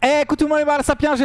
Eh, écoute tout le monde, les Sapiens,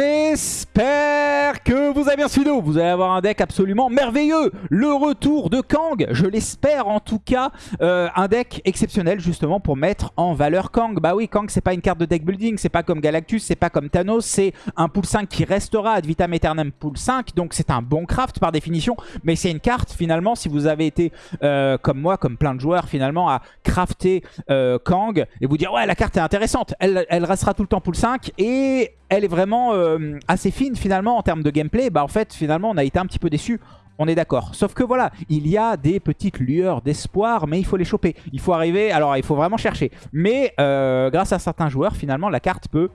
j'espère que vous avez bien suivi. Vous allez avoir un deck absolument merveilleux. Le retour de Kang, je l'espère en tout cas. Euh, un deck exceptionnel justement pour mettre en valeur Kang. Bah oui, Kang c'est pas une carte de deck building, c'est pas comme Galactus, c'est pas comme Thanos, c'est un pool 5 qui restera ad vitam aeternam pool 5. Donc c'est un bon craft par définition, mais c'est une carte finalement si vous avez été euh, comme moi, comme plein de joueurs finalement à crafter euh, Kang et vous dire ouais la carte est intéressante, elle, elle restera tout le temps pool 5 et elle est vraiment euh, assez fine finalement en termes de gameplay, bah en fait finalement on a été un petit peu déçu. On est d'accord. Sauf que voilà, il y a des petites lueurs d'espoir, mais il faut les choper. Il faut arriver, alors il faut vraiment chercher. Mais euh, grâce à certains joueurs, finalement, la carte peut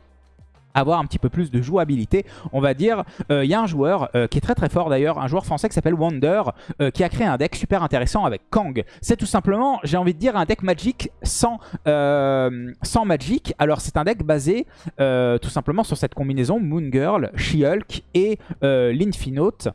avoir un petit peu plus de jouabilité, on va dire. Euh, il y a un joueur euh, qui est très très fort d'ailleurs, un joueur français qui s'appelle Wonder, euh, qui a créé un deck super intéressant avec Kang. C'est tout simplement, j'ai envie de dire, un deck Magic sans, sans Magic. Alors c'est un deck basé tout simplement sur cette combinaison Moon Girl, She-Hulk et l'Infinote.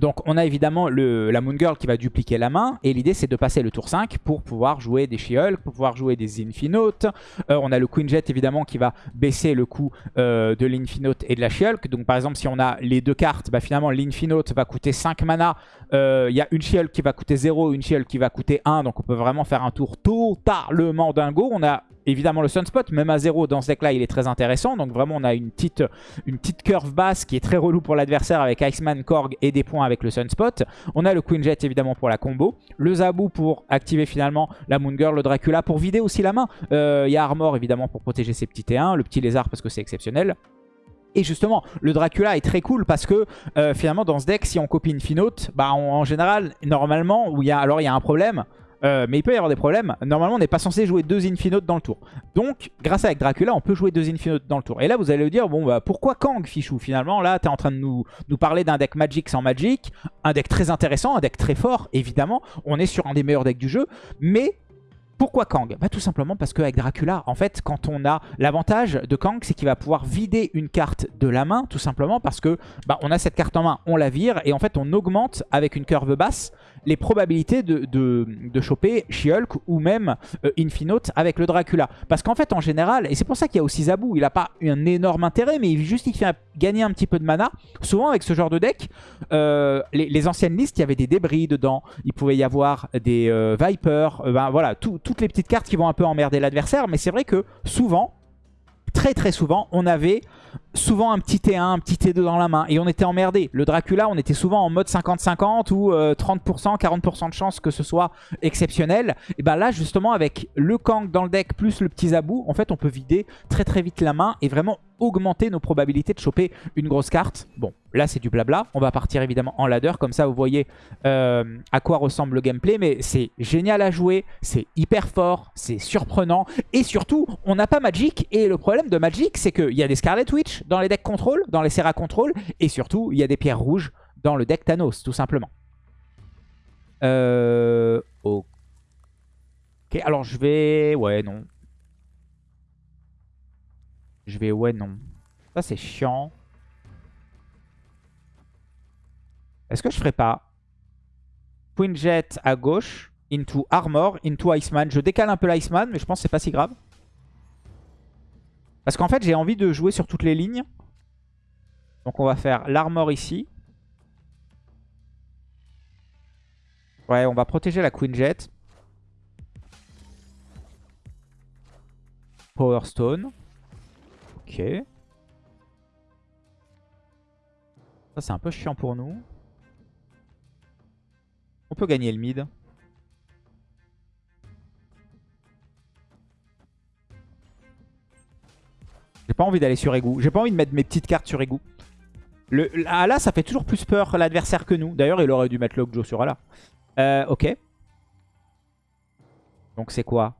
Donc on a évidemment la Moon Girl qui va dupliquer la main et l'idée c'est de passer le tour 5 pour pouvoir jouer des She-Hulk, pour pouvoir jouer des Infinote. Euh, on a le Queen Jet évidemment qui va baisser le coût euh, de l'Infinote et de la She-Hulk. Donc par exemple si on a les deux cartes, bah, finalement l'Infinote va coûter 5 mana. Euh, il y a une She-Hulk qui va coûter 0, une She-Hulk qui va coûter 1. Donc on peut vraiment faire un tour totalement dingo. On a évidemment le Sunspot, même à 0 dans ce deck là il est très intéressant. Donc vraiment on a une petite, une petite curve basse qui est très relou pour l'adversaire avec Iceman, Korg et des points avec le Sunspot. On a le Queen Jet évidemment pour la combo. Le Zabu pour activer finalement la Moon Girl, le Dracula pour vider aussi la main. Euh, il y a Armor évidemment pour protéger ses petits T1, le petit lézard parce que c'est exceptionnel. Et justement, le Dracula est très cool parce que euh, finalement dans ce deck, si on copie une Finote, bah en général, normalement, où alors il y a un problème, euh, mais il peut y avoir des problèmes. Normalement, on n'est pas censé jouer deux Infinotes dans le tour. Donc, grâce à Dracula, on peut jouer deux Infinotes dans le tour. Et là, vous allez me dire, bon, bah, pourquoi Kang, Fichou Finalement, là, tu es en train de nous, nous parler d'un deck Magic sans Magic. Un deck très intéressant, un deck très fort, évidemment. On est sur un des meilleurs decks du jeu. Mais pourquoi Kang bah, Tout simplement parce qu'avec Dracula, en fait, quand on a l'avantage de Kang, c'est qu'il va pouvoir vider une carte de la main, tout simplement parce que bah, on a cette carte en main, on la vire, et en fait, on augmente avec une curve basse les probabilités de, de, choper She-Hulk ou même euh, Infinote avec le Dracula. Parce qu'en fait, en général, et c'est pour ça qu'il y a aussi Zabu, il n'a pas un énorme intérêt, mais il, fait gagner un petit peu de mana. Souvent, avec ce genre de deck, euh, les, anciennes listes, il y avait des débris dedans, il pouvait y avoir des euh, Vipers, ben, voilà, toutes les petites cartes qui vont un peu emmerder l'adversaire, mais c'est vrai que souvent, très très souvent, on avait souvent un petit T1, un petit T2 dans la main et on était emmerdé. Le Dracula, on était souvent en mode 50-50 ou 30%, euh, 40% de chance que ce soit exceptionnel. Et ben là, justement, avec le Kang dans le deck plus le petit Zabou, en fait, on peut vider très très vite la main et vraiment augmenter nos probabilités de choper une grosse carte. Bon, là c'est du blabla. On va partir évidemment en ladder. Comme ça, vous voyez euh, à quoi ressemble le gameplay. Mais c'est génial à jouer. C'est hyper fort. C'est surprenant. Et surtout, on n'a pas Magic. Et le problème de Magic, c'est qu'il y a des Scarlet Witch dans les decks contrôle, dans les Serra contrôle. Et surtout, il y a des pierres rouges dans le deck Thanos, tout simplement. Euh... Ok, alors je vais... Ouais, non. Je vais... Ouais, non. Ça, c'est chiant. Est-ce que je ferais pas Queen Jet à gauche, into Armor, into Iceman. Je décale un peu l'Iceman, mais je pense que c'est pas si grave. Parce qu'en fait, j'ai envie de jouer sur toutes les lignes. Donc on va faire l'armor ici. Ouais, on va protéger la Queen Jet. Power Stone. Ok. Ça, c'est un peu chiant pour nous. On peut gagner le mid. J'ai pas envie d'aller sur égout. J'ai pas envie de mettre mes petites cartes sur égout. Le, là, ça fait toujours plus peur l'adversaire que nous. D'ailleurs, il aurait dû mettre Lockjaw sur Ala. Euh, ok. Donc c'est quoi?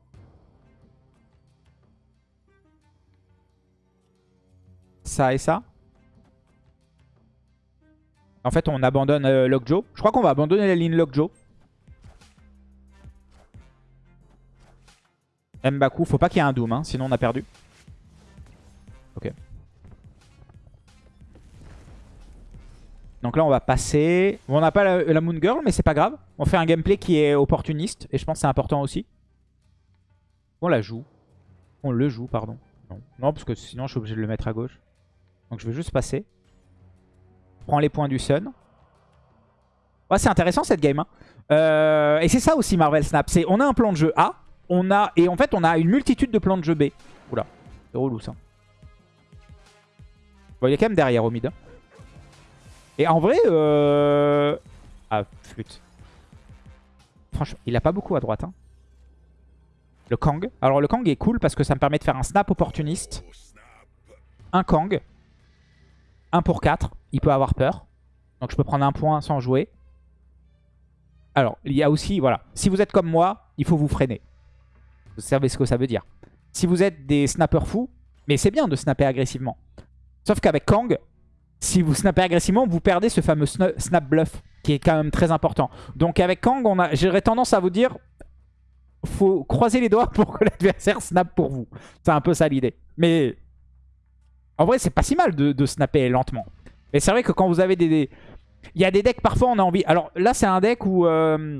Ça et ça En fait, on abandonne euh, Lockjaw. Je crois qu'on va abandonner la ligne Lockjaw. Mbaku, faut pas qu'il y ait un Doom, hein, sinon on a perdu. Ok. Donc là, on va passer. on n'a pas la, Moon Girl, mais c'est pas grave. On fait un gameplay qui est opportuniste. Et je pense que c'est important aussi. On la joue. On le joue, pardon. Non. non, parce que sinon je suis obligé de le mettre à gauche. Donc je vais juste passer. Prends les points du Sun. Ouais, c'est intéressant cette game. Hein. Euh, et c'est ça aussi Marvel Snap. C'est on a un plan de jeu A, on a et en fait on a une multitude de plans de jeu B. Oula, c'est relou ça. Bon, il est quand même derrière au mid. hein. Et en vrai, euh... ah flûte. Franchement, il a pas beaucoup à droite. Hein. Le Kang. Alors le Kang est cool parce que ça me permet de faire un snap opportuniste. Un Kang. Un pour 4. Il peut avoir peur. Donc je peux prendre un point sans jouer. Alors, il y a aussi, voilà. Si vous êtes comme moi, il faut vous freiner. Vous savez ce que ça veut dire. Si vous êtes des snappers fous, mais c'est bien de snapper agressivement. Sauf qu'avec Kang, si vous snappez agressivement, vous perdez ce fameux sna- snap bluff, qui est quand même très important. Donc avec Kang, j'aurais tendance à vous dire, faut croiser les doigts pour que l'adversaire snap pour vous. C'est un peu ça l'idée. Mais en vrai, c'est pas si mal de, snapper lentement. Mais c'est vrai que quand vous avez des, Il y a des decks, parfois, on a envie... Alors là, c'est un deck où... euh,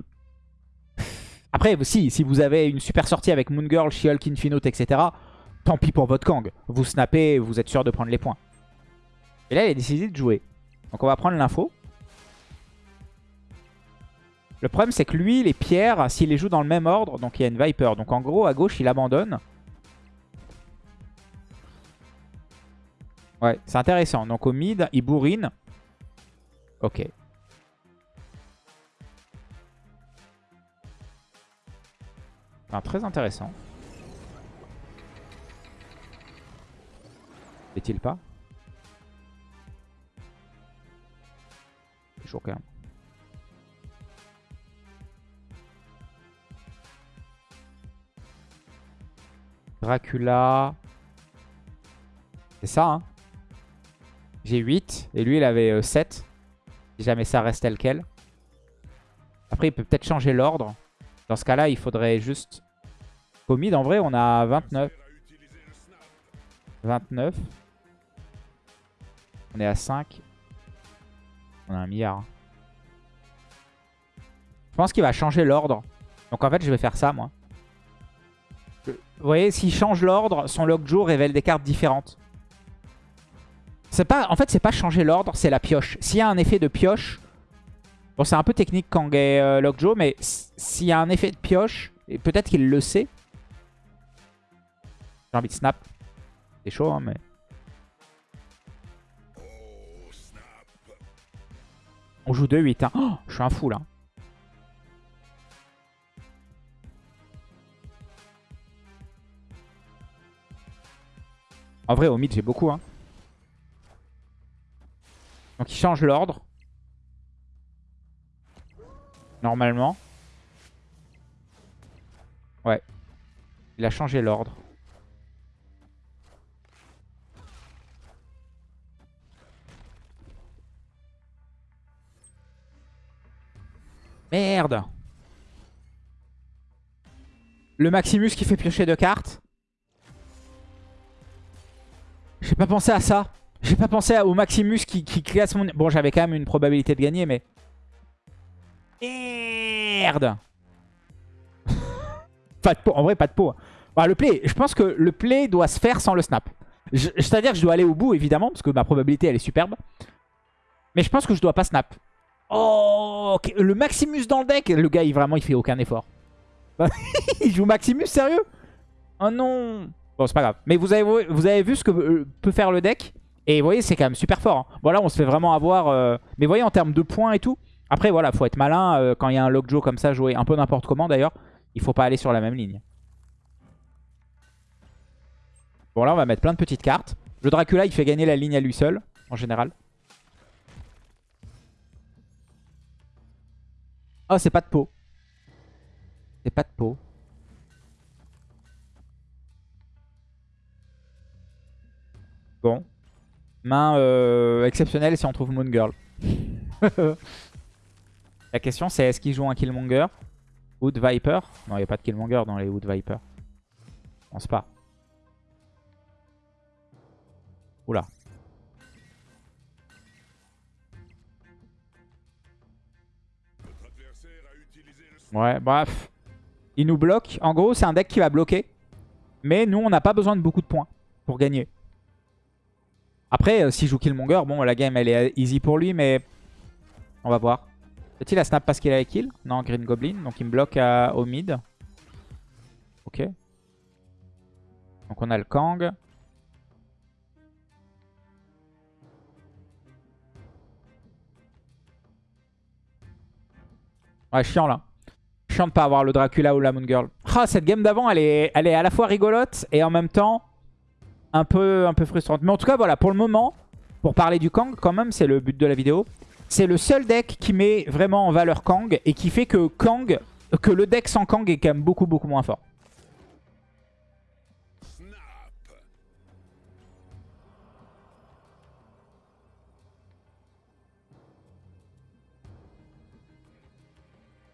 Après, si, si vous avez une super sortie avec Moon Girl, She-Hulk, Infinite, etc., tant pis pour votre Kang. Vous snappez, vous êtes sûr de prendre les points. Et là, il a décidé de jouer. Donc on va prendre l'info. Le problème, c'est que lui, les pierres, s'il les joue dans le même ordre, donc il y a une Viper. Donc en gros, à gauche, il abandonne. Ouais, c'est intéressant. Donc au mid, il bourrine. Ok. Très intéressant. Est-il pas? C'est quand même. Dracula. C'est ça, hein? J'ai 8 et lui il avait euh, 7. Si jamais ça reste tel quel. Après il peut peut-être changer l'ordre. Dans ce cas-là il faudrait juste... Mid en vrai on a 29. 29. On est à 5. On a un milliard. Je pense qu'il va changer l'ordre. Donc en fait je vais faire ça moi. Vous voyez, s'il change l'ordre, son Lockjaw révèle des cartes différentes. Pas, en fait, c'est pas changer l'ordre, c'est la pioche. S'il y a un effet de pioche, bon, c'est un peu technique quand est euh, Lockjaw, mais s'il y a un effet de pioche, et peut-être qu'il le sait. J'ai envie de snap. C'est chaud, hein, mais. On joue 2-8. Hein. Oh, je suis un fou là. En vrai, au mid, j'ai beaucoup. Hein. Donc il change l'ordre. Normalement. Ouais. Il a changé l'ordre. Merde Le Maximus qui fait piocher deux cartes. J'ai pas pensé à ça. J'ai pas pensé au Maximus qui, classe mon... Bon, j'avais quand même une probabilité de gagner, mais... Merde Pas de peau. En vrai, pas de peau. Bah, le play, je pense que le play doit se faire sans le snap. C'est-à-dire que je dois aller au bout, évidemment, parce que ma probabilité, elle est superbe. Mais je pense que je dois pas snap. Oh, le Maximus dans le deck. Le gars, il vraiment, il fait aucun effort. il joue Maximus, sérieux? Oh non Bon, c'est pas grave. Mais vous avez, vous avez vu ce que euh, peut faire le deck? Et vous voyez, c'est quand même super fort. hein. Bon, là, on se fait vraiment avoir... euh, Mais vous voyez, en termes de points et tout... Après, voilà, faut être malin. euh, quand il y a un Lockjaw comme ça, jouer un peu n'importe comment, d'ailleurs. Il faut pas aller sur la même ligne. Bon, là, on va mettre plein de petites cartes. Le Dracula, il fait gagner la ligne à lui seul, en général. Oh, c'est pas de peau. C'est pas de peau. Bon. Main euh, exceptionnelle si on trouve Moon Girl. La question c'est est-ce qu'il joue un Killmonger Wood Viper? Non, il n'y a pas de Killmonger dans les Wood Viper. Je pense pas. Oula. Ouais, bref. Il nous bloque. En gros, c'est un deck qui va bloquer. Mais nous, on n'a pas besoin de beaucoup de points pour gagner. Après, euh, s'il joue Killmonger, bon, la game, elle est easy pour lui, mais on va voir. Peut-il la snap parce qu'il a kill Non, Green Goblin. Donc il me bloque au mid. Ok. Donc on a le Kang. Ouais, chiant là. Chiant de pas avoir le Dracula ou la Moon Girl. Ah, cette game d'avant, elle est, elle est à la fois rigolote et en même temps un peu, un peu frustrante. Mais en tout cas, voilà, pour le moment, pour parler du Kang, quand même, c'est le but de la vidéo. C'est le seul deck qui met vraiment en valeur Kang et qui fait que Kang, que le deck sans Kang est quand même beaucoup, beaucoup moins fort.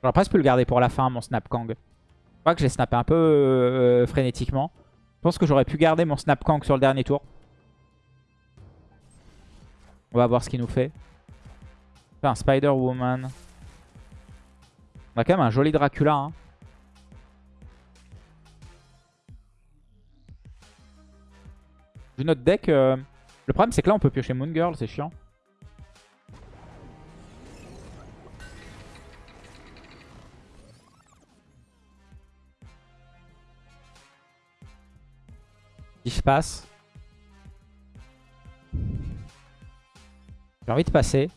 J'aurais presque pu le garder pour la fin, mon Snap Kang. Je crois que j'ai snappé un peu euh, frénétiquement. Pense que j'aurais pu garder mon Snap sur le dernier tour. On va voir ce qu'il nous fait. un Spider-Woman. On a quand même un joli Dracula. Hein. Vu notre deck, euh, le problème c'est que là on peut piocher Moon Girl, c'est chiant. Je passe. J'ai envie de passer.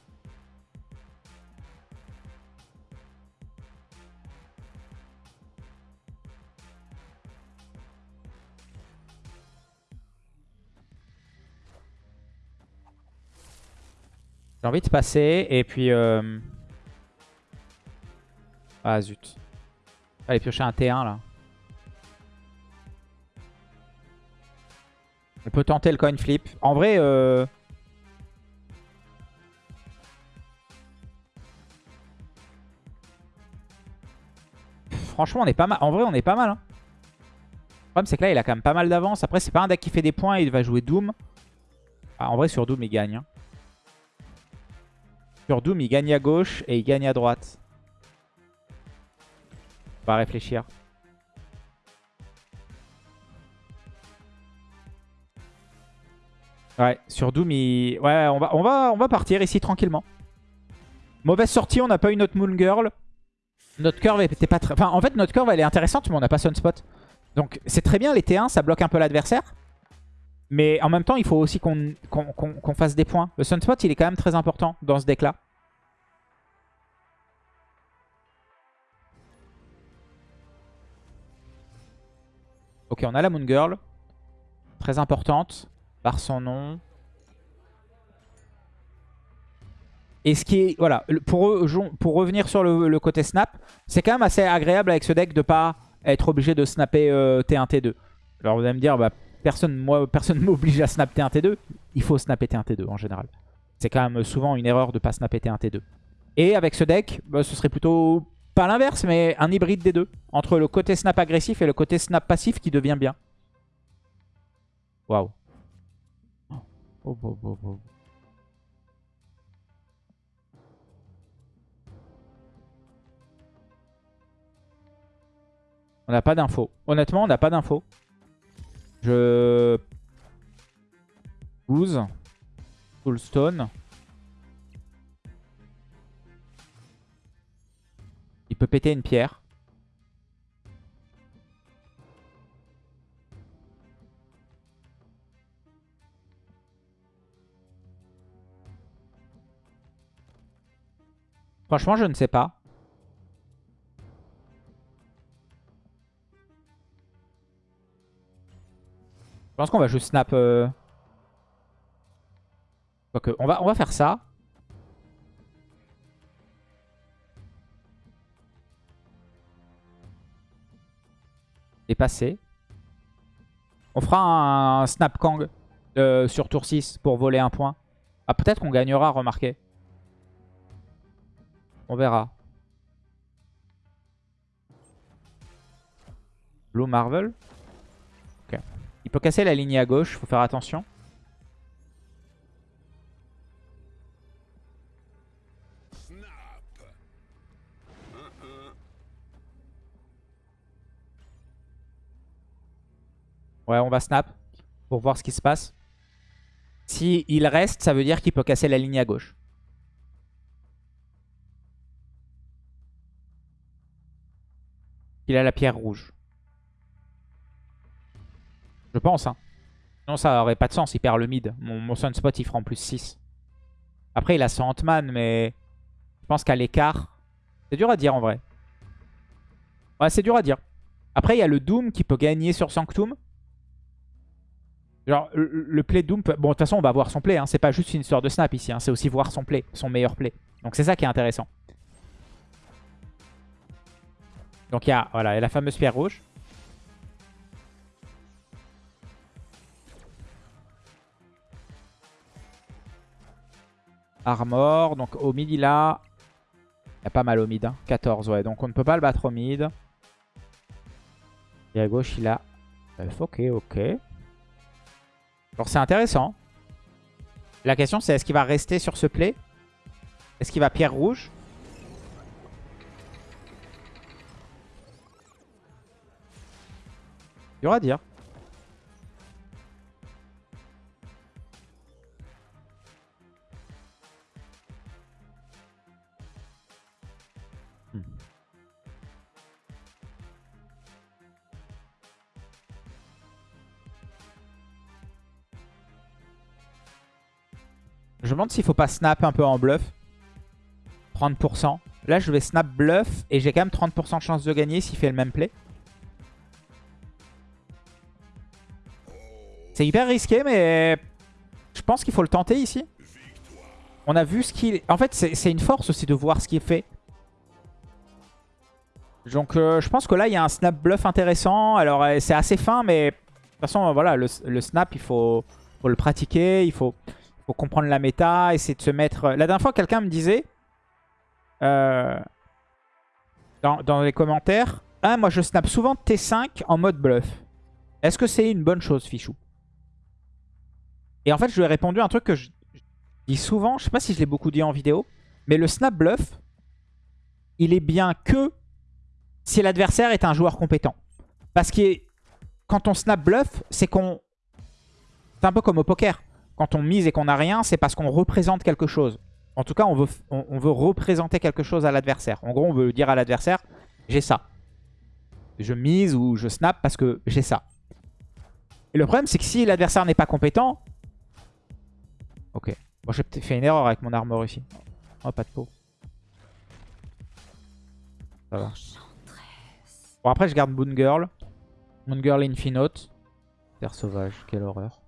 J'ai envie de passer et puis... Euh... Ah zut. Allez piocher un T1 là. On peut tenter le coin flip. En vrai... Euh... Franchement, on est pas mal. En vrai, on est pas mal. Hein. Le problème, c'est que là, il a quand même pas mal d'avance. Après, c'est pas un deck qui fait des points. Il va jouer Doom. Ah, en vrai, sur Doom, il gagne. Hein. Sur Doom, il gagne à gauche et il gagne à droite. On va réfléchir. Ouais, sur Doom, il... ouais, on va, partir ici tranquillement. Mauvaise sortie, on n'a pas eu notre Moon Girl. Notre curve était pas très... Enfin, en fait, notre curve, elle est intéressante, mais on n'a pas Sunspot. Donc, c'est très bien, les T1, ça bloque un peu l'adversaire. Mais en même temps, il faut aussi qu'on fasse des points. Le Sunspot, il est quand même très important dans ce deck-là. Ok, on a la Moon Girl. Très importante par son nom. Et ce qui est, voilà, pour, pour revenir sur le, côté snap, c'est quand même assez agréable avec ce deck de pas être obligé de snapper T1, euh, T2. Alors vous allez me dire, bah, personne moi personne m'oblige à snap T1, T2. Il faut snapper T1, T2 en général. C'est quand même souvent une erreur de pas snapper T1, T2. Et avec ce deck, bah, ce serait plutôt, pas l'inverse, mais un hybride des deux. Entre le côté snap agressif et le côté snap passif qui devient bien. Waouh. On n'a pas d'infos. Honnêtement, on n'a pas d'infos. Je... Goose. Stone. Il peut péter une pierre. Franchement, je ne sais pas. Je pense qu'on va juste snap... Euh... on, va, faire ça. Et passer. On fera un, snap Kang euh, sur tour 6 pour voler un point. Ah, peut-être qu'on gagnera, remarquez. On verra. Blue Marvel. Ok. Il peut casser la ligne à gauche, faut faire attention. Ouais, on va snap. pour voir ce qui se passe. Si il reste, ça veut dire qu'il peut casser la ligne à gauche. Il a la pierre rouge. Je pense, hein. Non, ça aurait pas de sens, il perd le mid. Mon, Sunspot, il fera en plus 6. Après, il a son Ant-Man, mais je pense qu'à l'écart... C'est dur à dire, en vrai. Ouais, c'est dur à dire. Après, il y a le Doom qui peut gagner sur Sanctum. Genre, le, play Doom... Bon, de toute façon, on va voir son play. Hein. C'est pas juste une histoire de snap ici. Hein. C'est aussi voir son play, son meilleur play. Donc, c'est ça qui est intéressant. Donc, il y a, voilà, y la fameuse pierre rouge. Armor. Donc au mid, il a... Il a pas mal au mid. 14, hein. ouais. Donc on ne peut pas le battre au mid. Et à gauche, il a... Ok, ok. Alors c'est intéressant. La question, c'est est-ce qu'il va rester sur ce play? Est-ce qu'il va pierre rouge? Y aura à dire. Je me demande s'il faut pas snap un peu en bluff. 30%. Là, je vais snap bluff et j'ai quand même 30% de chance de gagner s'il fait le même play. C'est hyper risqué, mais je pense qu'il faut le tenter ici. On a vu ce qu'il... En fait, c'est une force aussi de voir ce qu'il fait. Donc, euh, je pense que là, il y a un snap bluff intéressant. Alors, euh, c'est assez fin, mais de toute façon, voilà, le, snap, il faut, le pratiquer. Il faut comprendre la méta, essayer de se mettre... La dernière fois, quelqu'un me disait, euh, dans, les commentaires, ah, moi je snap souvent T5 en mode bluff. Est-ce que c'est une bonne chose, Fichou? Et en fait, je lui ai répondu un truc que je dis souvent, je sais pas si je l'ai beaucoup dit en vidéo, mais le snap bluff, il est bien que si l'adversaire est un joueur compétent. Parce que quand on snap bluff, c'est qu'on... C'est un peu comme au poker. Quand on mise et qu'on n'a rien, c'est parce qu'on représente quelque chose. En tout cas, on veut, on, veut représenter quelque chose à l'adversaire. En gros, on veut dire à l'adversaire, j'ai ça. Je mise ou je snap parce que j'ai ça. Et le problème, c'est que si l'adversaire n'est pas compétent... Ok. Bon, j'ai peut-être fait une erreur avec mon armor ici. Oh, pas de peau. Ça va. Bon, après, je garde Moon Girl. Moon Girl Infinite. Terre sauvage, quelle horreur.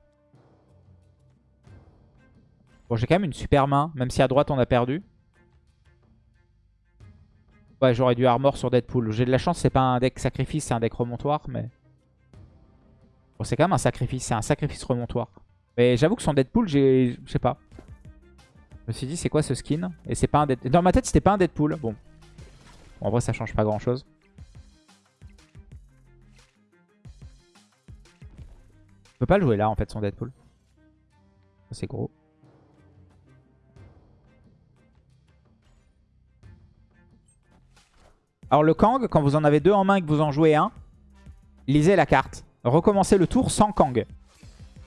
Bon, j'ai quand même une super main, même si à droite on a perdu. Ouais, j'aurais dû armor sur Deadpool. J'ai de la chance, c'est pas un deck sacrifice, c'est un deck remontoir, mais... Bon, c'est quand même un sacrifice, c'est un sacrifice remontoir. Mais j'avoue que son Deadpool, j'ai... Je sais pas. Je me suis dit, c'est quoi ce skin? Et c'est pas un Deadpool. Dans ma tête, c'était pas un Deadpool. Bon. En vrai, ça change pas grand chose. Je peux pas le jouer là, en fait, son Deadpool. C'est gros. Alors le Kang, quand vous en avez deux en main et que vous en jouez un, lisez la carte. Recommencez le tour sans Kang.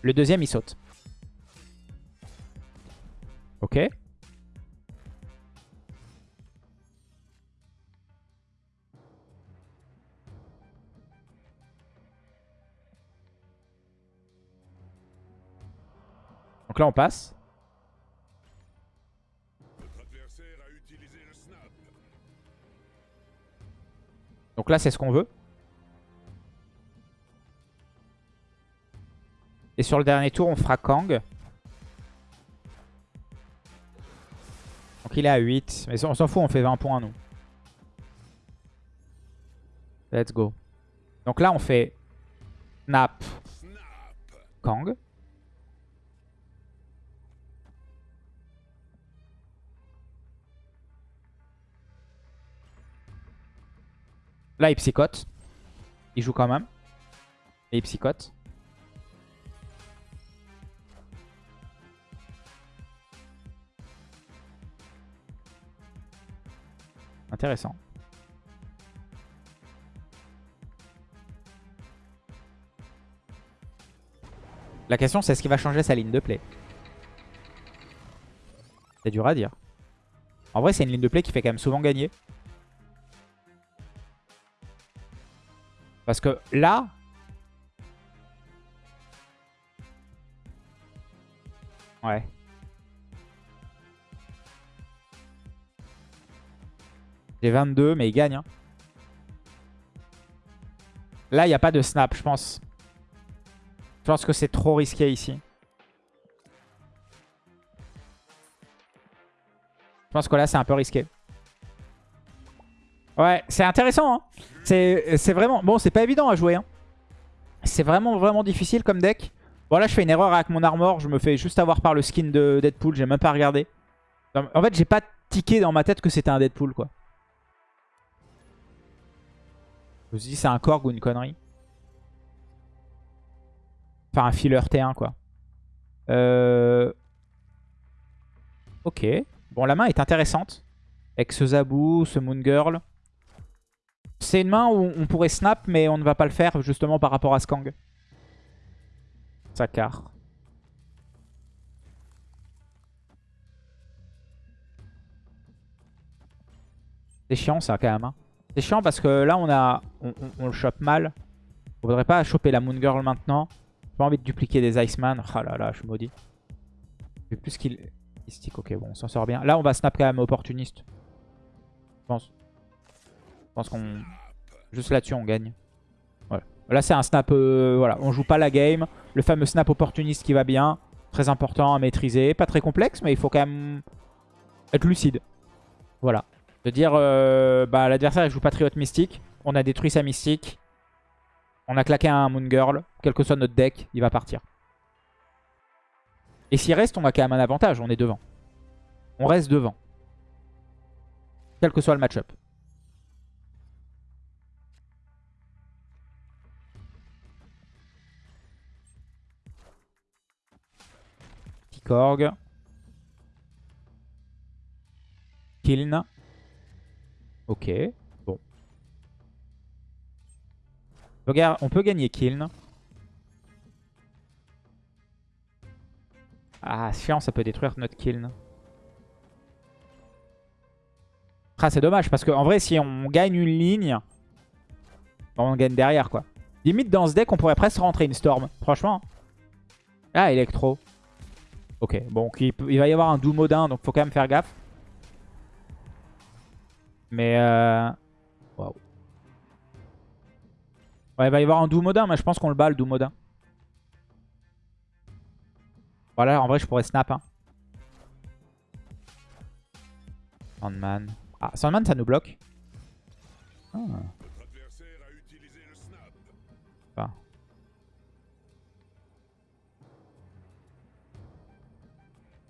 Le deuxième, il saute. Ok. Donc là, on passe. Donc là, c'est ce qu'on veut. Et sur le dernier tour, on fera Kang. Donc il est à 8. Mais on s'en fout, on fait 20 points, nous. Let's go. Donc là, on fait Snap, Kang. Là, il psychote. Il joue quand même. Et il psychote. Intéressant. La question c'est est-ce qu'il va changer sa ligne de play? C'est dur à dire. En vrai c'est une ligne de play qui fait quand même souvent gagner. Parce que là... Ouais. J'ai 22 mais il gagne. Hein. Là il n'y a pas de snap je pense. Je pense que c'est trop risqué ici. Je pense que là, c'est un peu risqué. Ouais, c'est intéressant. Hein. C'est vraiment... Bon, c'est pas évident à jouer. Hein. C'est vraiment, vraiment difficile comme deck. Bon, là, je fais une erreur avec mon armor. Je me fais juste avoir par le skin de Deadpool. J'ai même pas regardé. En fait, j'ai pas tiqué dans ma tête que c'était un Deadpool, quoi. Je me suis c'est un Korg ou une connerie. Enfin, un filler T1, quoi. Euh... Ok. Bon, la main est intéressante. Avec ce Zabou, ce Moon Girl. C'est une main où on pourrait snap, mais on ne va pas le faire justement par rapport à Skang. Sakar. C'est chiant ça quand même. Hein. C'est chiant parce que là on a on, le chope mal. On voudrait pas choper la Moon Girl maintenant. J'ai pas envie de dupliquer des Iceman. Ah là là, je suis maudit. J'ai plus qu'il stick. Ok, bon, on s'en sort bien. Là, on va snap quand même opportuniste. Je pense. Je pense qu'on... Juste là-dessus, on gagne. Là, c'est un snap... Euh, voilà, on joue pas la game. Le fameux snap opportuniste qui va bien. Très important à maîtriser. Pas très complexe, mais il faut quand même être lucide. Voilà. De dire, euh, bah, l'adversaire joue Patriot Mystique. On a détruit sa Mystique. On a claqué un Moon Girl. Quel que soit notre deck, il va partir. Et s'il reste, on a quand même un avantage. On est devant. On reste devant. Quel que soit le match-up. Korg. Kiln. Ok. Regarde, on peut gagner Kiln. Ah, chiant, ça peut détruire notre Kiln. Ah, c'est dommage, parce qu'en vrai, si on gagne une ligne, on gagne derrière, quoi. Limite, dans ce deck, on pourrait presque rentrer une Storm. Franchement. Ah, Electro. Ok, bon, il, va y avoir un Doomodin, donc faut quand même faire gaffe. Mais... Euh... Waouh. Ouais, il va y avoir un Doomodin, mais je pense qu'on le bat le Doomodin. Voilà, en vrai, je pourrais snap. Hein. Sandman. Ah, Sandman, ça nous bloque. Ah.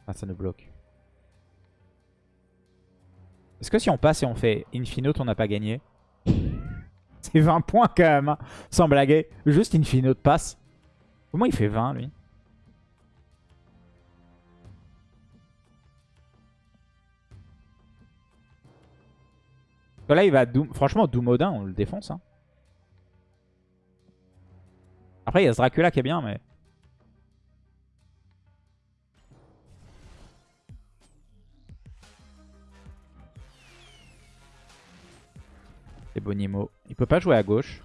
Ah, ça nous bloque. Est-ce que si on passe et on fait Infinote, on n'a pas gagné C'est 20 points quand même, hein. sans blaguer. Juste Infinote passe. Comment il fait 20 lui Là, il va Doom... Franchement, on le défonce. Hein. Après, il y a ce Dracula qui est bien, mais... C'est Bonimo. Il peut pas jouer à gauche.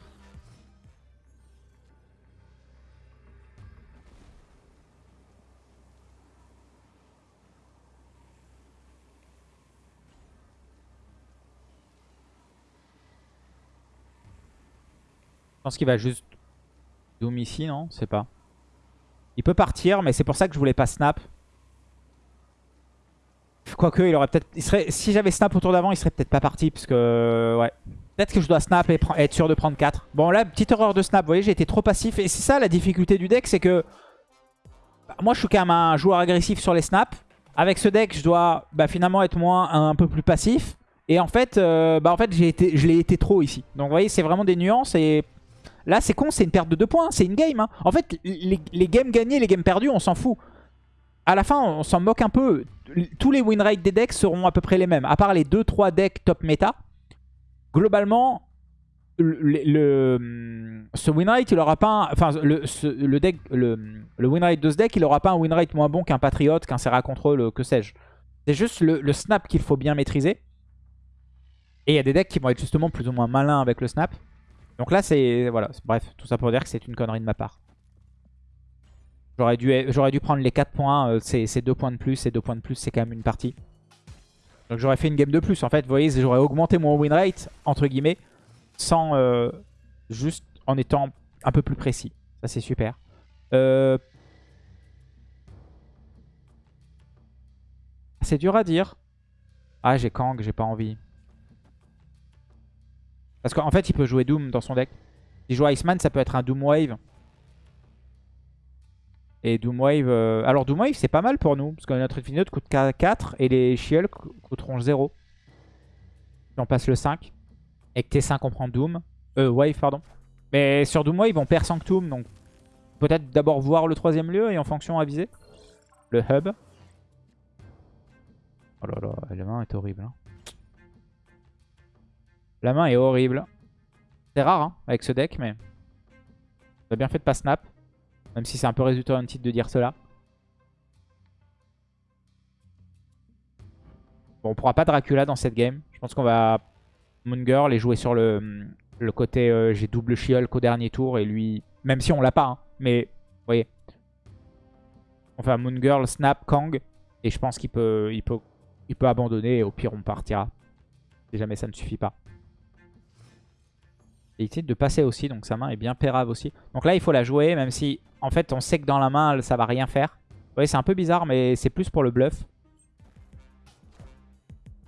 Je pense qu'il va juste Doom ici, non sais pas. Il peut partir, mais c'est pour ça que je voulais pas snap. Quoique, il aurait peut-être... Si j'avais snap autour d'avant, il serait peut-être pas parti, parce que... Ouais. Peut-être que je dois snap et être sûr de prendre 4. Bon là, petite erreur de snap, vous voyez, j'ai été trop passif. Et c'est ça la difficulté du deck, c'est que... Bah, moi, je suis quand même un joueur agressif sur les snaps. Avec ce deck, je dois bah, finalement être moins un, peu plus passif. Et en fait, euh, bah, en fait été, je l'ai été trop ici. Donc vous voyez, c'est vraiment des nuances. Et là, c'est con, c'est une perte de 2 points. C'est une game. Hein. En fait, les, les games gagnés, les games perdus, on s'en fout. À la fin, on s'en moque un peu. Tous les win rates des decks seront à peu près les mêmes. À part les 2-3 decks top méta globalement, le, ce win rate, il aura pas. enfin, le, deck, le, Le de ce deck, il aura pas un winrate moins bon qu'un Patriot, qu'un Serra Control, que sais-je. C'est juste le, snap qu'il faut bien maîtriser. Et il y a des decks qui vont être justement plus ou moins malins avec le snap. Donc là, c'est... Voilà, bref, tout ça pour dire que c'est une connerie de ma part. J'aurais dû, prendre les 4 points, euh, c'est 2 points de plus, et 2 points de plus, c'est quand même une partie. Donc j'aurais fait une game de plus. En fait, vous voyez, j'aurais augmenté mon win rate, entre guillemets, sans... Euh, juste en étant un peu plus précis. Ça, c'est super. Euh... C'est dur à dire. Ah, j'ai Kang, j'ai pas envie. Parce qu'en fait, il peut jouer Doom dans son deck. S'il joue Iceman, ça peut être un Doom Wave. Et Doomwave... Euh... Alors Doomwave, c'est pas mal pour nous. Parce que notre Infinite coûte 4 et les Shield coûteront 0. Si on passe le 5. Et que T5, on prend Doom. Euh, Wave, pardon. Mais sur Doomwave, on perd Sanctum. Donc peut-être d'abord voir le troisième lieu et en fonction aviser. Le hub. Oh là là, la main est horrible. Hein. La main est horrible. C'est rare hein, avec ce deck, mais... On a bien fait de pas snap. Même si c'est un peu résultat d'un titre de dire cela. Bon, on pourra pas Dracula dans cette game. Je pense qu'on va Moon Girl et jouer sur le, le côté euh, j'ai double She-Hulk au dernier tour et lui... Même si on l'a pas, hein, mais vous voyez. Un Moon Girl, Snap, Kang et je pense qu'il peut, il peut, il peut abandonner et au pire on partira. Si jamais ça ne suffit pas. Et il de passer aussi, donc sa main est bien pérave aussi. Donc là, il faut la jouer, même si, en fait, on sait que dans la main, ça va rien faire. Vous voyez, c'est un peu bizarre, mais c'est plus pour le bluff.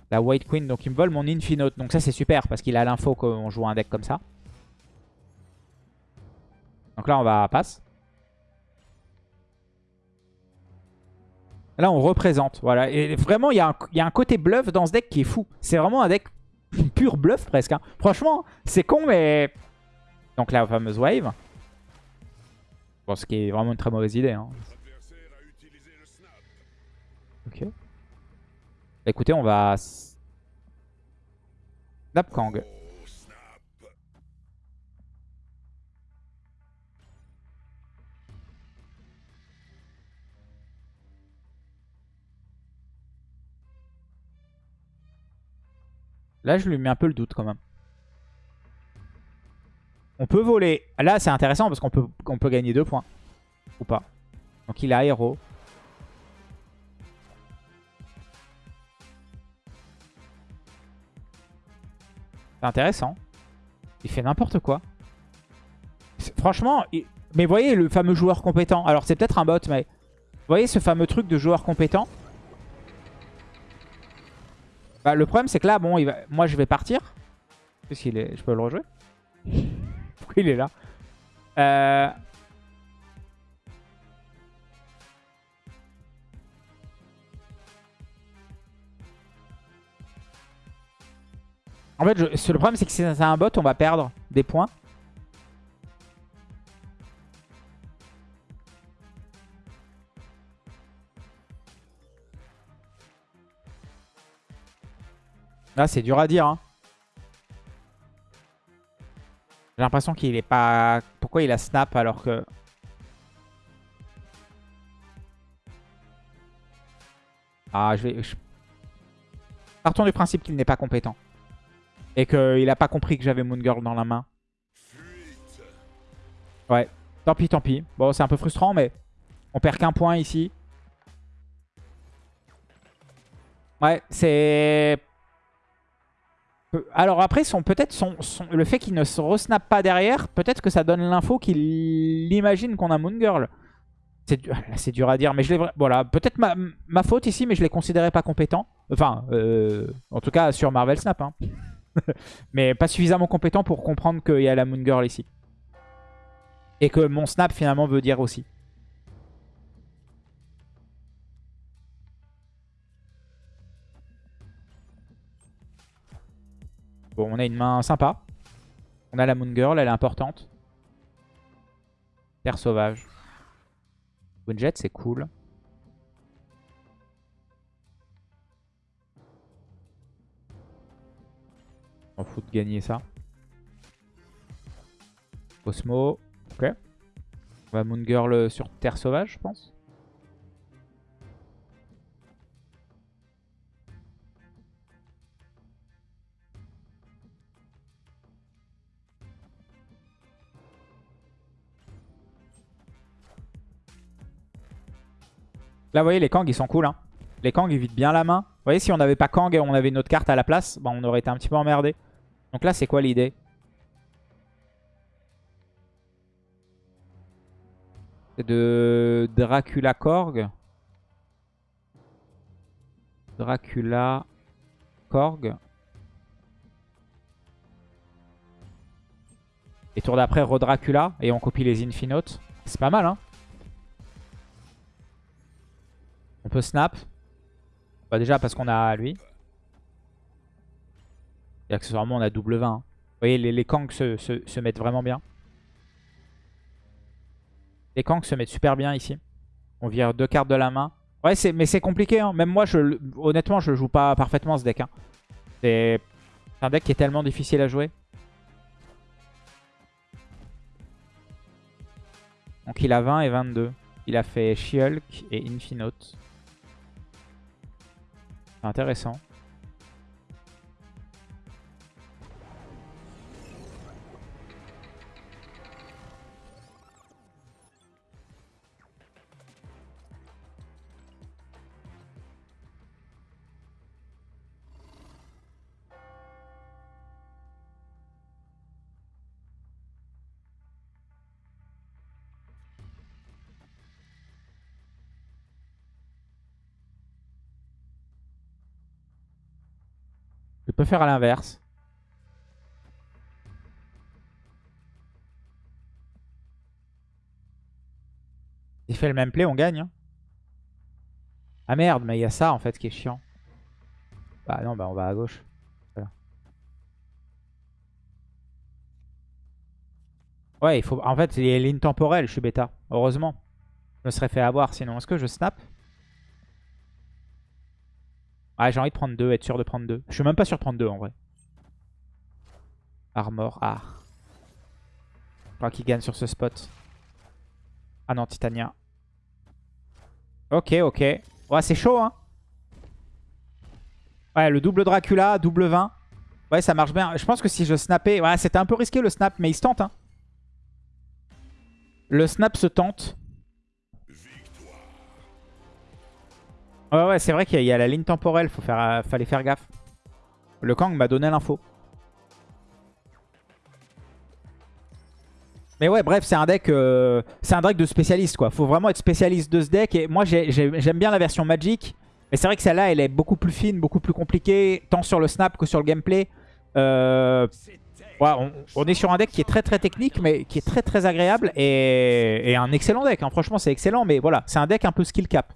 La White Queen, donc il me vole mon Infinite. Donc ça, c'est super, parce qu'il a l'info qu'on joue un deck comme ça. Donc là, on va passe. Là, on représente. Voilà. Et vraiment, il y, a un côté bluff dans ce deck qui est fou. C'est vraiment un deck pur bluff presque. Hein. Franchement, c'est con, mais... Donc la fameuse wave. Bon, ce qui est vraiment une très mauvaise idée. Hein. Ok. Bah, écoutez, on va... Snap Là, je lui mets un peu le doute quand même. On peut voler. Là, c'est intéressant parce qu'on peut, gagner deux points. Ou pas. Donc, il a héros. C'est intéressant. Il fait n'importe quoi. Franchement, mais voyez le fameux joueur compétent. Alors, c'est peut-être un bot, mais... Vous voyez ce fameux truc de joueur compétent bah, le problème, c'est que là, bon, il va... moi, je vais partir. Qu'il est Je peux le rejouer Pourquoi il est là euh... En fait, je... le problème, c'est que si c'est un bot, on va perdre des points. Là, c'est dur à dire. Hein. J'ai l'impression qu'il est pas... Pourquoi il a snap alors que... Ah, je vais... Partons du principe qu'il n'est pas compétent. Et qu'il n'a pas compris que j'avais Moon Girl dans la main. Ouais. Tant pis, tant pis. Bon, c'est un peu frustrant, mais on perd qu'un point ici. Ouais, c'est... Alors après, peut-être le fait qu'il ne se resnap pas derrière, peut-être que ça donne l'info qu'il imagine qu'on a Moon Girl. C'est dur à dire, mais je l'ai... Voilà, peut-être ma, faute ici, mais je ne les considérais pas compétents. Enfin, euh, en tout cas sur Marvel Snap. Hein. mais pas suffisamment compétent pour comprendre qu'il y a la Moon Girl ici. Et que mon snap finalement veut dire aussi. Bon, on a une main sympa. On a la Moon Girl, elle est importante. Terre sauvage. Jet, c'est cool. On fout de gagner ça. Cosmo. Ok. On va Moon Girl sur Terre Sauvage, je pense. Là, vous voyez, les Kang, ils sont cool. Hein. Les Kang, ils vident bien la main. Vous voyez, si on n'avait pas Kang et on avait une autre carte à la place, bah, on aurait été un petit peu emmerdé. Donc là, c'est quoi l'idée? C'est de Dracula Korg. Dracula Korg. Et tour d'après, re-Dracula. Et on copie les Infinotes. C'est pas mal, hein peut snap. Bah déjà parce qu'on a lui. Et accessoirement on a double 20. Hein. Vous voyez les, les Kangs se, mettent vraiment bien. Les Kangs se mettent super bien ici. On vire deux cartes de la main. Ouais mais c'est compliqué. Hein. Même moi je, honnêtement je joue pas parfaitement ce deck. Hein. C'est un deck qui est tellement difficile à jouer. Donc il a 20 et 22. Il a fait She-Hulk et Infinote intéressant. Je peux faire à l'inverse. Il fait le même play, on gagne. Hein. Ah merde, mais il y a ça en fait qui est chiant. Bah non, bah on va à gauche. Ouais, il faut. En fait, il y a ligne temporelle, je suis bêta. Heureusement. Je me serais fait avoir sinon. Est-ce que je snap? Ah, j'ai envie de prendre deux, être sûr de prendre deux. Je suis même pas sûr de prendre deux en vrai. Armor, ah. Je crois qu'il gagne sur ce spot. Ah non, Titania. Ok, ok. Ouais, c'est chaud, hein. Ouais, le double Dracula, double 20. Ouais, ça marche bien. Je pense que si je snappais... Ouais, c'était un peu risqué le snap, mais il se tente, hein. Le snap se tente. Ouais, ouais, c'est vrai qu'il y, a la ligne temporelle. Faut faire, euh, fallait faire gaffe. Le Kang m'a donné l'info. Mais ouais, bref, c'est un deck euh, c'est un deck de spécialiste, quoi. Faut vraiment être spécialiste de ce deck. Et moi, j'aime bien la version Magic. Mais c'est vrai que celle-là, elle est beaucoup plus fine, beaucoup plus compliquée, tant sur le snap que sur le gameplay. Euh, on, est sur un deck qui est très très technique, mais qui est très très agréable. Et, un excellent deck. Hein. Franchement, c'est excellent. Mais voilà, c'est un deck un peu skill cap.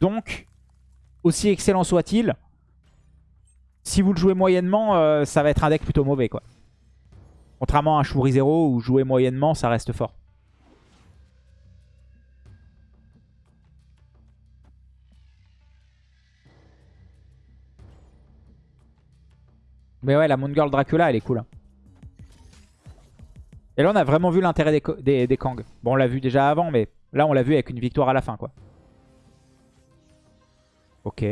Donc, aussi excellent soit-il, si vous le jouez moyennement, euh, ça va être un deck plutôt mauvais. quoi. Contrairement à un Shuri 0 où jouer moyennement, ça reste fort. Mais ouais, la Moon Girl Dracula, elle est cool. Hein. Et là, on a vraiment vu l'intérêt des, des, des Kang. Bon, on l'a vu déjà avant, mais là, on l'a vu avec une victoire à la fin, quoi. Ok.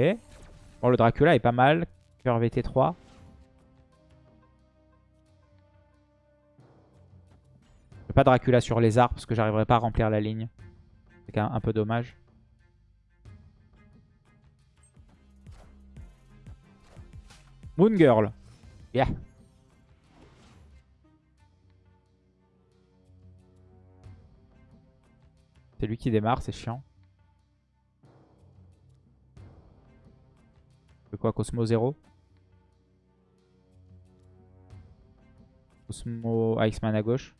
Bon, le Dracula est pas mal. Cœur VT3. Pas Dracula sur les arbres parce que j'arriverai pas à remplir la ligne. C'est un, un peu dommage. Moon Girl. Yeah. C'est lui qui démarre, c'est chiant. Quoi Cosmo 0 Cosmo Iceman à gauche.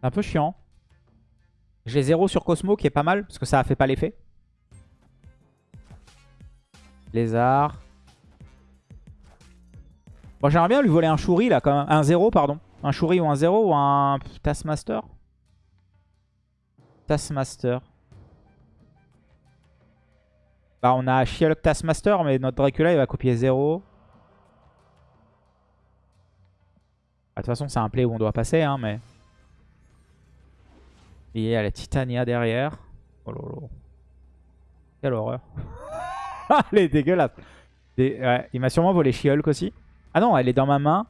C'est un peu chiant. J'ai 0 sur Cosmo qui est pas mal parce que ça a fait pas l'effet. Lézard. Bon, j'aimerais bien lui voler un Shuri là quand même. Un 0 pardon. Un Shuri ou un 0 ou un Taskmaster. Taskmaster. Bah, on a Shialok Taskmaster, mais notre Dracula, il va copier 0. toute façon, c'est un play où on doit passer, hein, mais... Il y a la Titania derrière. Oh lolo. Quelle horreur. elle est dégueulasse. il m'a sûrement volé she aussi. Ah non, elle est dans ma main.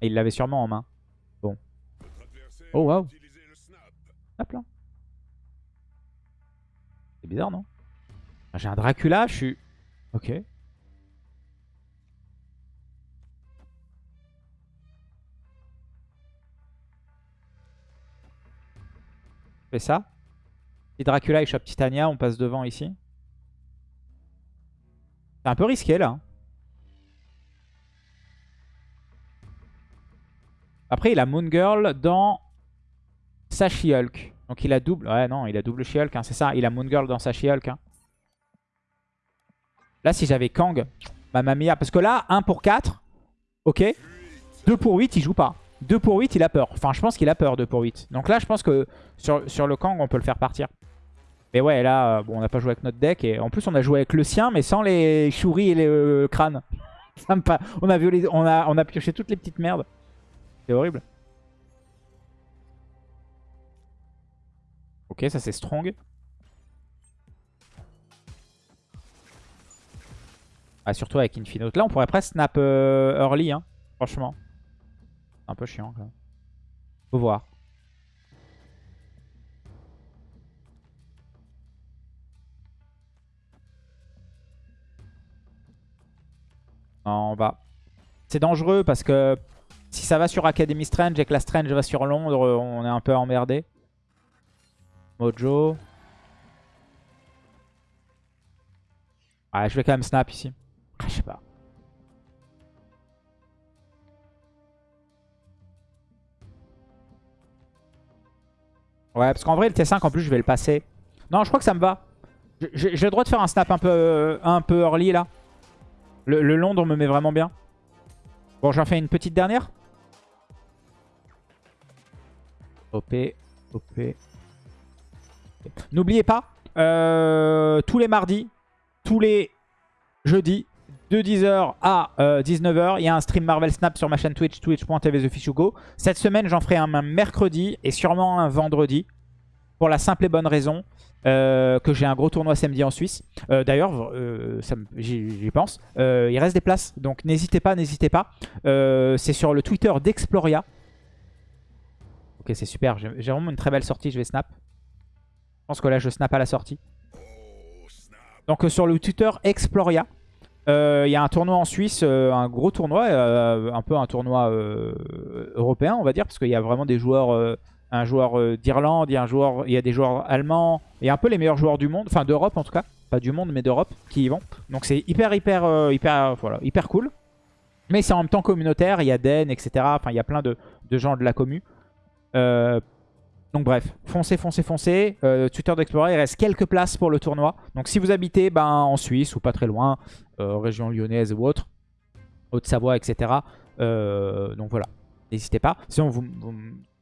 Et il l'avait sûrement en main. Bon. Oh waouh. Hop là. Bizarre, non? J'ai un Dracula, je suis... Ok. fais ça? Si Dracula chope Titania, on passe devant ici? C'est un peu risqué là. Hein. Après il a Moon Girl dans sa She-Hulk. Donc il a double. Ouais non, il a double She-Hulk, hein, c'est ça. Il a Moon Girl dans sa She-Hulk. Hein. Là si j'avais Kang, mamma mia. Parce que là, 1 pour 4. Ok. 2 pour 8, il joue pas. 2 pour 8, il a peur. Enfin, je pense qu'il a peur, 2 pour 8. Donc là, je pense que sur, le Kang, on peut le faire partir. Mais ouais, là, euh, bon, on n'a pas joué avec notre deck. Et en plus, on a joué avec le sien, mais sans les chouris et les crânes. on a pioché toutes les petites merdes. C'est horrible. Ok, ça c'est strong. Ah, surtout avec Infinite. Là, on pourrait presque snap euh, early, hein, franchement. Un peu chiant quand même. Faut voir. on va. C'est dangereux parce que si ça va sur Academy Strange et que la Strange va sur Londres, on est un peu emmerdé. Mojo. Ouais, je vais quand même snap ici. Ah, je sais pas. Ouais, parce qu'en vrai, le T5, en plus, je vais le passer. Non, je crois que ça me va. J'ai le droit de faire un snap un peu, un peu early, là. Le, Londres me met vraiment bien. Bon, j'en fais une petite dernière. OP, OP. N'oubliez pas, euh, tous les mardis, tous les jeudis, de 10h à 19h, euh, il y a un stream Marvel Snap sur ma chaîne Twitch, twitch.tv TheFishugo. Cette semaine, j'en ferai un mercredi et sûrement un vendredi. Pour la simple et bonne raison euh, que j'ai un gros tournoi samedi en Suisse. D'ailleurs, j'y pense. il reste des places, donc n'hésitez pas, n'hésitez pas. C'est sur le Twitter d'Exploria. Ok, c'est super. J'ai vraiment une très belle sortie, je vais snap. Je pense que là, je snap à la sortie. Donc sur le Twitter Exploria. Euh, il y a un tournoi en Suisse, euh, un gros tournoi, euh, un peu un tournoi européen, on va dire, parce qu'il y a vraiment des joueurs, un joueur d'Irlande, il y a un joueur, il y a des joueurs allemands, il y a un peu les meilleurs joueurs du monde, enfin d'Europe en tout cas, pas du monde mais d'Europe qui y vont. Donc c'est hyper hyper hyper voilà hyper cool. Mais c'est en même temps communautaire, il y a Den, etc. Enfin il y a plein de, de gens de la commu. Donc bref, foncez, foncez, foncez. Euh, tuteur d'Explorer, il reste quelques places pour le tournoi. Donc si vous habitez ben, en Suisse ou pas très loin, euh, région lyonnaise ou autre, Haute-Savoie, etc. Euh, donc voilà, n'hésitez pas. Si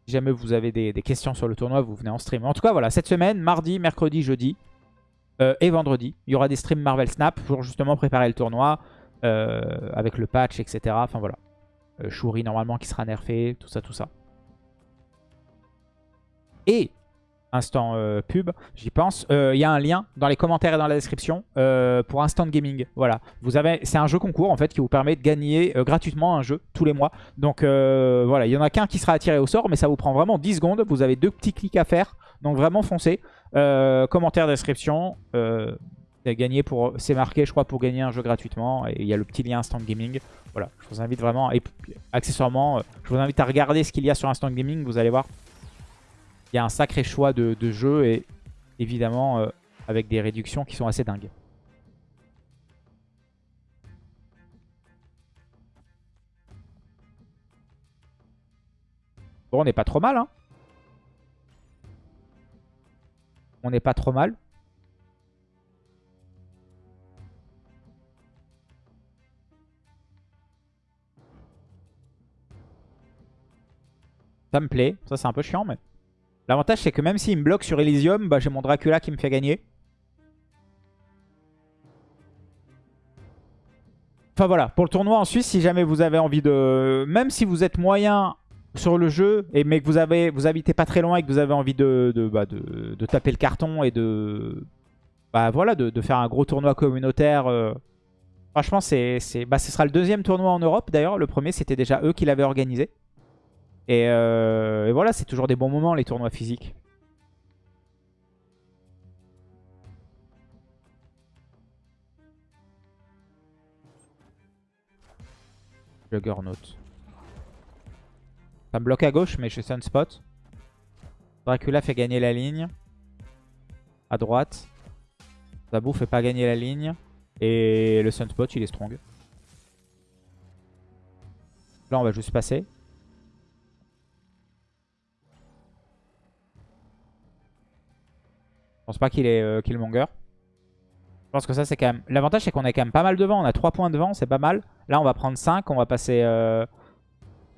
jamais vous avez des, questions sur le tournoi, vous venez en stream. En tout cas, voilà, cette semaine, mardi, mercredi, jeudi et vendredi, il y aura des streams Marvel Snap pour justement préparer le tournoi avec le patch, etc. Enfin voilà. Shuri normalement qui sera nerfé, tout ça, tout ça. Et, instant euh, pub, j'y pense, euh, il y a un lien dans les commentaires et dans la description euh, pour Instant Gaming. Voilà, vous avez, c'est un jeu concours en fait qui vous permet de gagner gratuitement un jeu tous les mois. Donc voilà, il y en a qu'un qui sera attiré au sort, mais ça vous prend vraiment 10 secondes. Vous avez deux petits clics à faire, donc vraiment foncez. commentaire, description. gagner pour c'est marqué je crois pour gagner un jeu gratuitement et il y a le petit lien Instant Gaming voilà je vous invite vraiment et accessoirement je vous invite à regarder ce qu'il y a sur Instant Gaming vous allez voir il y a un sacré choix de, jeux et évidemment euh, avec des réductions qui sont assez dingues. Bon, on n'est pas trop mal, hein On n'est pas trop mal. Ça me plaît. Ça, c'est un peu chiant, mais... L'avantage, c'est que même s'il me bloque sur Elysium, bah, j'ai mon Dracula qui me fait gagner. Enfin voilà, pour le tournoi en Suisse, si jamais vous avez envie de... Même si vous êtes moyen sur le jeu, et, mais que vous, avez, habitez pas très loin et que vous avez envie de, bah, taper le carton et de... Bah voilà, de, faire un gros tournoi communautaire... euh, Franchement, c'est- bah, ce sera le deuxième tournoi en Europe d'ailleurs. Le premier, c'était déjà eux qui l'avaient organisé. Et, euh, et voilà, c'est toujours des bons moments, les tournois physiques. Juggernaut. Ça me bloque à gauche, mais suis Sunspot. Dracula fait gagner la ligne. À droite. Zabou fait pas gagner la ligne. Et le Sunspot, il est strong. Là, on va juste passer. Pense pas qu'il est euh, Killmonger. Je pense que ça, c'est quand même... L'avantage, c'est qu'on est quand même pas mal devant. On a 3 points devant, c'est pas mal. Là, on va prendre 5. On va passer... euh,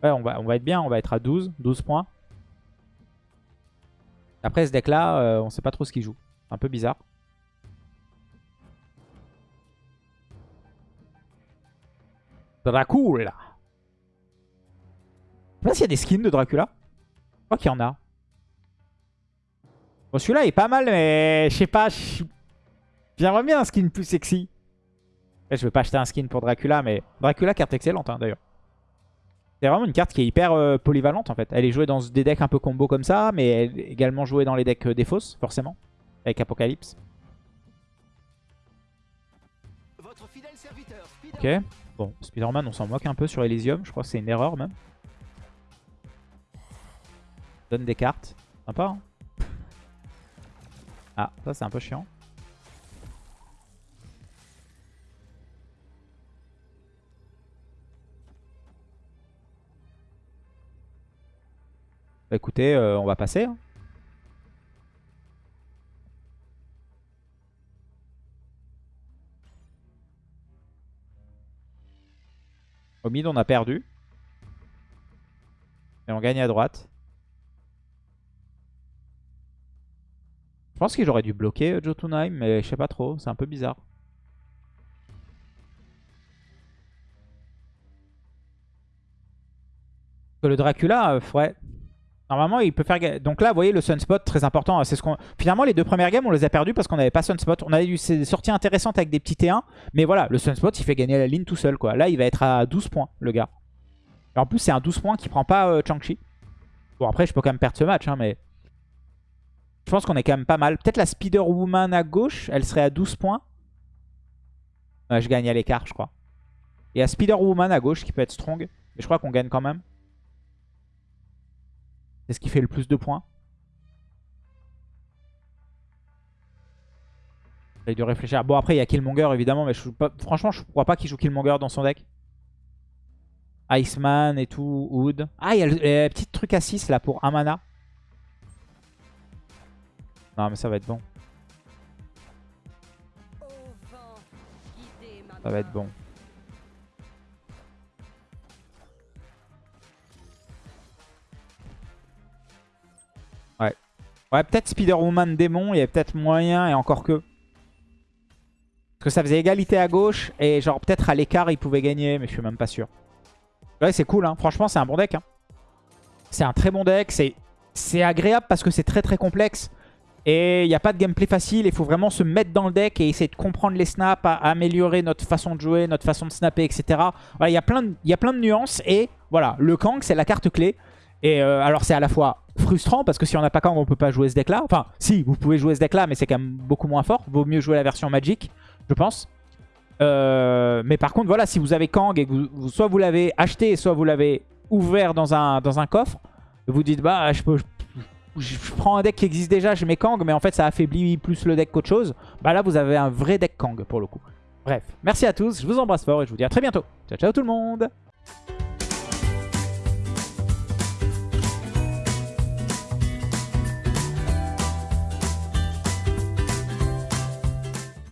Ouais, on va, on va être bien. On va être à 12. 12 points. Après, ce deck-là, euh, on sait pas trop ce qu'il joue. Un peu bizarre. Dracula. Je sais pas s'il y a des skins de Dracula. Je crois qu'il y en a. Bon, celui-là est pas mal, mais je sais pas. je- J'aimerais bien un skin plus sexy. Je vais pas acheter un skin pour Dracula, mais Dracula, carte excellente hein, d'ailleurs. C'est vraiment une carte qui est hyper euh, polyvalente en fait. Elle est jouée dans des decks un peu combo comme ça, mais elle est également jouée dans les decks euh, forcément, avec Apocalypse. Votre fidèle serviteur, Ok. Bon, Spider-Man, on s'en moque un peu sur Elysium. Je crois que c'est une erreur même. Donne des cartes. Sympa, hein Ah, ça c'est un peu chiant. Bah écoutez, euh, on va passer. hein. Au mid, on a perdu. Et on gagne à droite. Je pense que j'aurais dû bloquer euh, Jotunheim, mais je sais pas trop. C'est un peu bizarre. Que le Dracula, euh, ouais. Normalement, il peut faire... Donc là, vous voyez, le Sunspot, très important. C'est ce. Finalement, les deux premières games, on les a perdues parce qu'on n'avait pas Sunspot. On a eu des sorties intéressantes avec des petits T1. Mais voilà, le Sunspot, il fait gagner la ligne tout seul. quoi. Là, il va être à 12 points, le gars. En plus, c'est un 12 points qui prend pas euh, Chang-Chi. Bon, après, je peux quand même perdre ce match, hein, mais... Je pense qu'on est quand même pas mal. Peut-être la Spider-Woman à gauche, elle serait à 12 points. Ouais, je gagne à l'écart, je crois. Et à Spider-Woman à gauche, qui peut être strong. Mais je crois qu'on gagne quand même. C'est ce qui fait le plus de points. J'essaie de réfléchir. Bon, après, il y a Killmonger, évidemment. Mais je franchement, je crois pas qu'il joue Killmonger dans son deck. Iceman et tout, Wood. Ah, il y a le, le petit truc à 6 là pour un mana. Non, mais ça va être bon. Ça va être bon. Ouais. Ouais, peut-être Spider-Woman démon, il y a peut-être moyen et encore que. Parce que ça faisait égalité à gauche et genre peut-être à l'écart il pouvait gagner, mais je suis même pas sûr. Ouais, c'est cool, hein. franchement, c'est un bon deck. hein. C'est un très bon deck. C'est agréable parce que c'est très très complexe. Et il n'y a pas de gameplay facile. Il faut vraiment se mettre dans le deck et essayer de comprendre les snaps, à améliorer notre façon de jouer, notre façon de snapper, etc. Voilà, il y, a plein de- y a plein de nuances. Et voilà, le Kang, c'est la carte clé. Et euh, alors, c'est à la fois frustrant parce que si on n'a pas Kang, on peut pas jouer ce deck-là. Enfin, si, vous pouvez jouer ce deck-là, mais c'est quand même beaucoup moins fort. Vaut mieux jouer la version Magic, je pense. Euh, mais par contre, voilà, si vous avez Kang et que soit vous l'avez acheté, soit vous l'avez ouvert dans un, dans un coffre, vous dites, bah, je peux... je prends un deck qui existe déjà, je mets Kang, mais en fait ça affaiblit plus le deck qu'autre chose. Bah là, vous avez un vrai deck Kang pour le coup. Bref, merci à tous, je vous embrasse fort et je vous dis à très bientôt. Ciao, ciao tout le monde